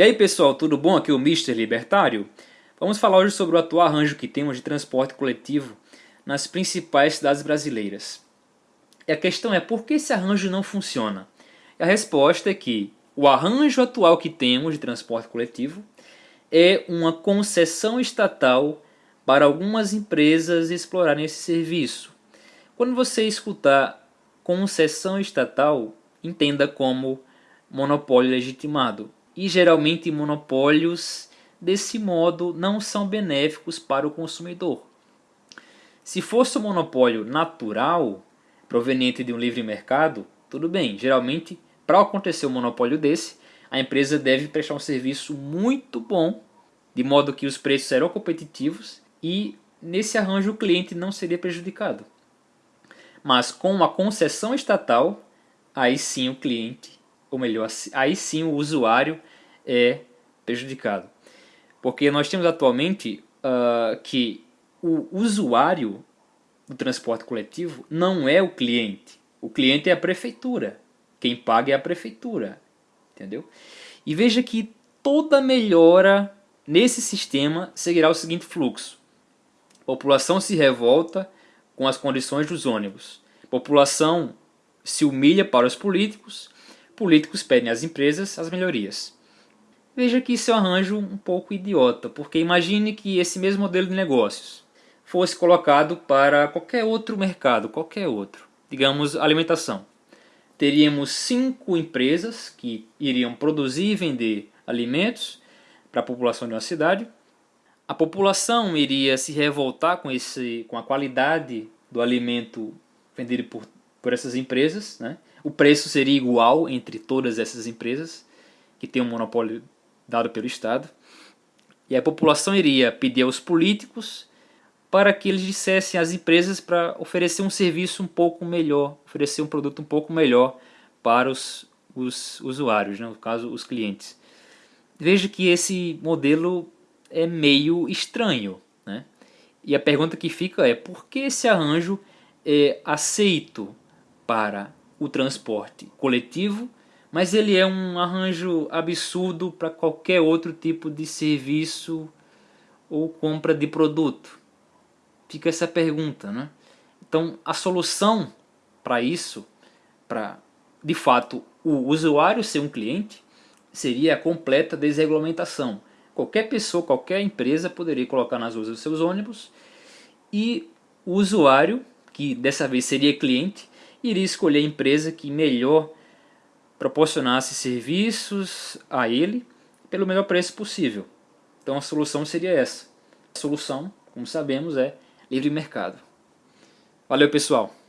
E aí pessoal, tudo bom? Aqui é o Mr. Libertário. Vamos falar hoje sobre o atual arranjo que temos de transporte coletivo nas principais cidades brasileiras. E a questão é por que esse arranjo não funciona? E a resposta é que o arranjo atual que temos de transporte coletivo é uma concessão estatal para algumas empresas explorarem esse serviço. Quando você escutar concessão estatal, entenda como monopólio legitimado e geralmente monopólios desse modo não são benéficos para o consumidor. Se fosse um monopólio natural, proveniente de um livre mercado, tudo bem. Geralmente, para acontecer um monopólio desse, a empresa deve prestar um serviço muito bom, de modo que os preços serão competitivos e nesse arranjo o cliente não seria prejudicado. Mas com a concessão estatal, aí sim o cliente, ou melhor, aí sim o usuário é prejudicado. Porque nós temos atualmente uh, que o usuário do transporte coletivo não é o cliente. O cliente é a prefeitura. Quem paga é a prefeitura. Entendeu? E veja que toda melhora nesse sistema seguirá o seguinte fluxo. População se revolta com as condições dos ônibus. População se humilha para os políticos. Políticos pedem às empresas as melhorias. Veja que isso é um arranjo um pouco idiota, porque imagine que esse mesmo modelo de negócios fosse colocado para qualquer outro mercado, qualquer outro, digamos alimentação. Teríamos cinco empresas que iriam produzir e vender alimentos para a população de uma cidade. A população iria se revoltar com, esse, com a qualidade do alimento vendido por, por essas empresas. Né? O preço seria igual entre todas essas empresas que têm um monopólio dado pelo Estado. E a população iria pedir aos políticos para que eles dissessem às empresas para oferecer um serviço um pouco melhor, oferecer um produto um pouco melhor para os, os usuários, né? no caso os clientes. Veja que esse modelo é meio estranho. Né? E a pergunta que fica é por que esse arranjo é aceito para o transporte coletivo mas ele é um arranjo absurdo para qualquer outro tipo de serviço ou compra de produto. Fica essa pergunta, né? Então, a solução para isso, para de fato o usuário ser um cliente, seria a completa desregulamentação. Qualquer pessoa, qualquer empresa poderia colocar nas ruas os seus ônibus e o usuário, que dessa vez seria cliente, iria escolher a empresa que melhor proporcionasse serviços a ele pelo melhor preço possível. Então a solução seria essa. A solução, como sabemos, é livre mercado. Valeu pessoal!